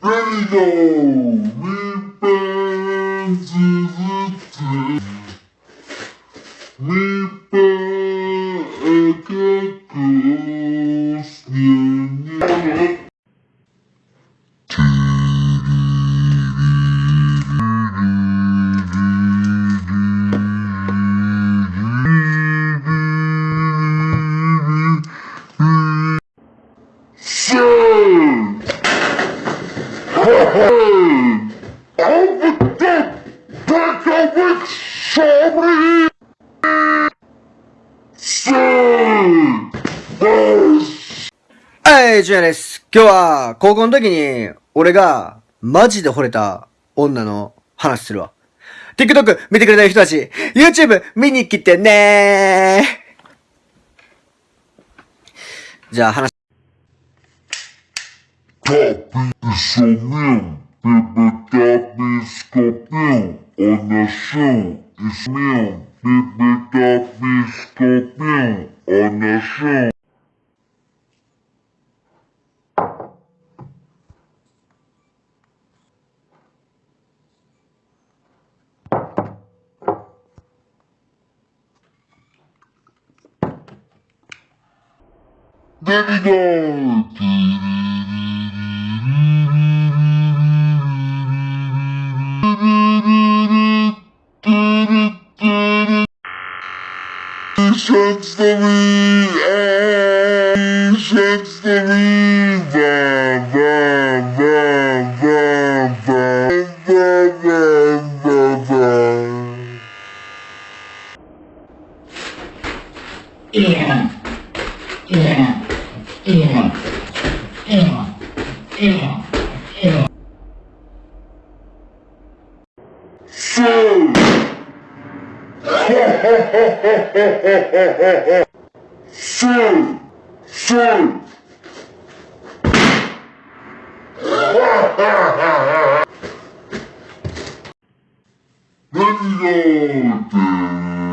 Hello, we fans is a team. We a はい、ジュニアです。今日は、高校の時に、俺が、マジで惚れた女の話するわ。TikTok 見てくれてる人たち、YouTube 見に来てねーじゃあ話、Шумел, ты бы так не скопил, а нашел и смел, ты бы так не скопил, а нашел. David Artie! Transformation Transformation Yeah. Yeah. Yeah. Yeah. Yeah. Yeah. So Shoot! Shoot! Let's go, dude!